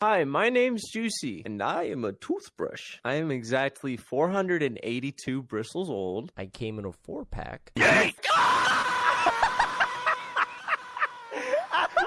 Hi, my name's Juicy, and I am a toothbrush. I am exactly 482 bristles old. I came in a four pack. Yay!